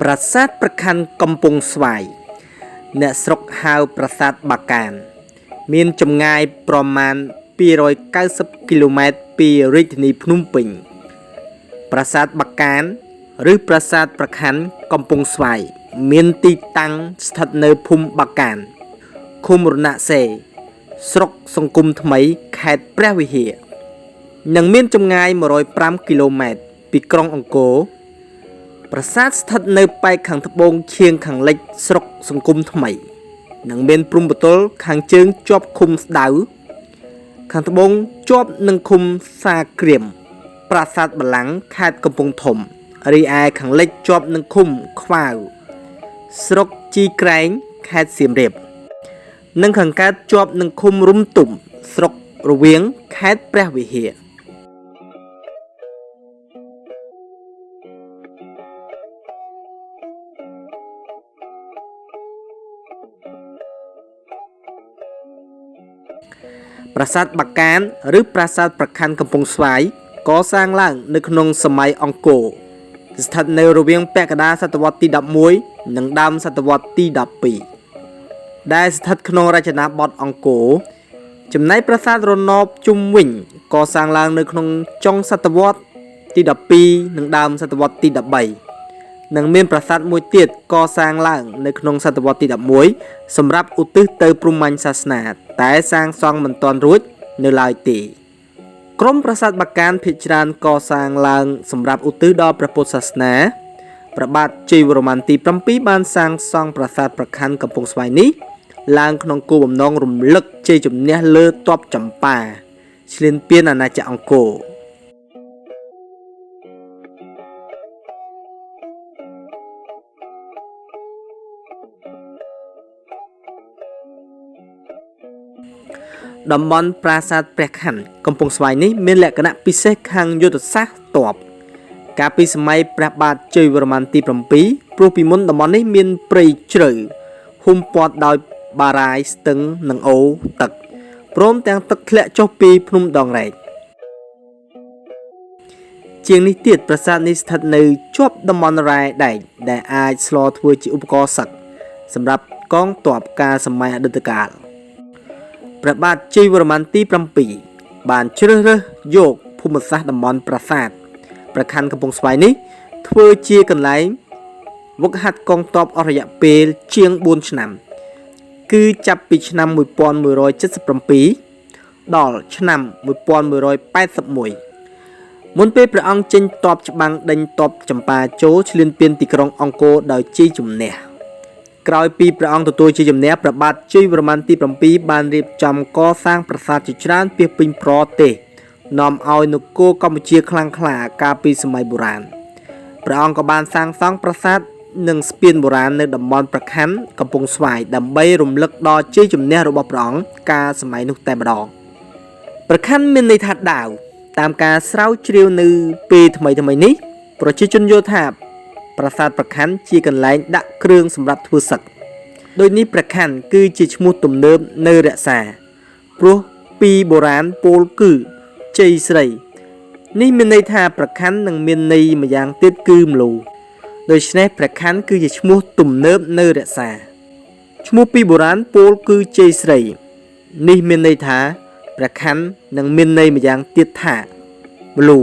ប្រាសាទប្រខណ្ឌកំពង់ស្វាយ អ្នកស្រុកហៅប្រាសាទបាកាន មានចម្ងាយប្រមាណ290គីឡូម៉ែត្រពីរាជធានីភ្នំពេញ ប្រាសាទបាកាន ឬប្រាសាទប្រខណ្ឌកំពង់ស្វាយ មានទីតាំងស្ថិតនៅភូមិបាកានឃុំរណសេស្រុកសង្គមថ្មីខេត្តព្រះវិហារនិងមានចម្ងាយ105គីឡូម៉ែត្រពីក្រុងអង្គរ ប្រាសាទស្ថិតនៅប៉ែកខាងត្បូងឈៀងខាងលិចស្រុកសង្គមថ្មី និងមានព្រំប្រទល់ខាងជើងជាប់ឃុំស្ដៅខាងត្បូងជាប់នឹងឃុំសាក្រៀមប្រាសាទបលាំង ខេត្តកំពង់ធំរីឯខាងលិចជាប់នឹងឃុំខ្វាវស្រុកជីក្រែងខេត្តសៀមរាប និងខាងកើតជាប់នឹងឃុំរុំទុំស្រុករវៀងខេត្តព្រះវិហារ ប្រាសាទបាកានឬប្រាសាទប្រខណ្ឌកំពង់ស្វាយកសាងឡើង នៅក្នុងសម័យអង្គរស្ថិតនៅរវាងពាក់កណ្ដាលសតវត្សទី11និងដើមសតវត្សទី12ដែលស្ថិតក្នុងរចនាបថអង្គរចំណែកប្រាសាទរណបជុំវិញកសាងឡើងនៅក្នុងចុងសតវត្សទី12និងដើមសតវត្សទី13 និងមានប្រាសាទមួយទៀតកសាងឡើងនៅក្នុងសតវត្សទី11សម្រាប់ឧទ្ទិសទៅព្រហ្មញ្ញសាសនា តែសាងសង់មិនទាន់រួចនៅឡើយទេក្រុមប្រាសាទបាកានភិជាច្រើនកសាងឡើងសម្រាប់ឧទ្ទិសដល់ព្រះពុទ្ធសាសនាព្រះបាទជ័យវរ្ម័នទី7បានសាងសង់ប្រាសាទប្រខណ្ឌកំពង់ស្វាយនេះឡើងក្នុងគោលបំណងរំលឹកជ័យជំនះលើទ័ពចម្ប៉ាឈ្លានពានអាណាចក្រអង្គរ តំបន់ប្រាសាទព្រះខ័នកំពង់ស្វាយនេះមានលក្ខណៈពិសេសខាងយុទ្ធសាស្ត្រតបកាលពីសម័យព្រះបាទជ័យវរ្ម័នទី7ព្រោះពីមុនតំបន់នេះមានព្រៃជ្រៅហ៊ុំព័ទ្ធដោយបារាយស្ទឹងនិងអូរទឹកព្រមទាំងទឹកធ្លាក់ចុះពីភ្នំដងរែកជាងនេះទៀតប្រាសាទនេះស្ថិតនៅជាប់តំបន់រ៉ែដែកដែលអាចស្លធ្វើជាឧបករណ៍សឹកសម្រាប់កងទ័ពការសម័យអតីតកាល ព្រះបាទជ័យវរ្ម័នទី7បានជ្រើសរើសយកភូមិសាស្ត្រតំបន់ប្រាសាទប្រខណ្ឌកំពង់ស្វាយនេះ ធ្វើជាកន្លែងវឹកហាត់កងទ័ពអស់រយៈពេលជាង4ឆ្នាំ គឺចាប់ពីឆ្នាំ1177ដល់ឆ្នាំ1181មុនពេលព្រះអង្គចេញទ័ពច្បាំងដេញទ័ពចម្ប៉ាចូលឈ្លានពានទីក្រុងអង្គរដោយជ័យជំនះ ក្រោយពីព្រះអង្គទទួលជាជំនះព្រះបាទជ័យវរ្ម័នទី7បានរៀបចំកសាងប្រាសាទជាច្រើនពាសពេញប្រទេសនាំឲ្យនគរកម្ពុជាខ្លាំងក្លាកាលពីសម័យបុរាណព្រះអង្គក៏បានសាងសង់ប្រាសាទនិងស្ពានបុរាណនៅតំបន់ប្រខណ្ឌកំពង់ស្វាយដើម្បីរំលឹកដល់ជ័យជំនះរបស់ព្រះអង្គកាលសម័យនោះតែម្ដងប្រខណ្ឌមានន័យថាដាវតាមការស្រាវជ្រាវនៅពេលថ្មីថ្មីនេះប្រជាជនយល់ថា ប្រាសាទប្រខ័ណ្ឌជាកន្លែងដាក់គ្រឿងសម្រាប់ធ្វើសឹកដូចនេះប្រខ័ណ្ឌគឺជាឈ្មោះទំនើបនៅរក្សាព្រោះពីបុរាណពោលគឺជ័យស្រី នេះមានន័យថាប្រខ័ណ្ឌនឹងមានន័យម្យ៉ាងទៀតគឺមលូដូច្នេះប្រខ័ណ្ឌគឺជាឈ្មោះទំនើបនៅរក្សាឈ្មោះពីបុរាណពោលគឺជ័យស្រី នេះមានន័យថាប្រខ័ណ្ឌនឹងមានន័យម្យ៉ាងទៀតថាមលូ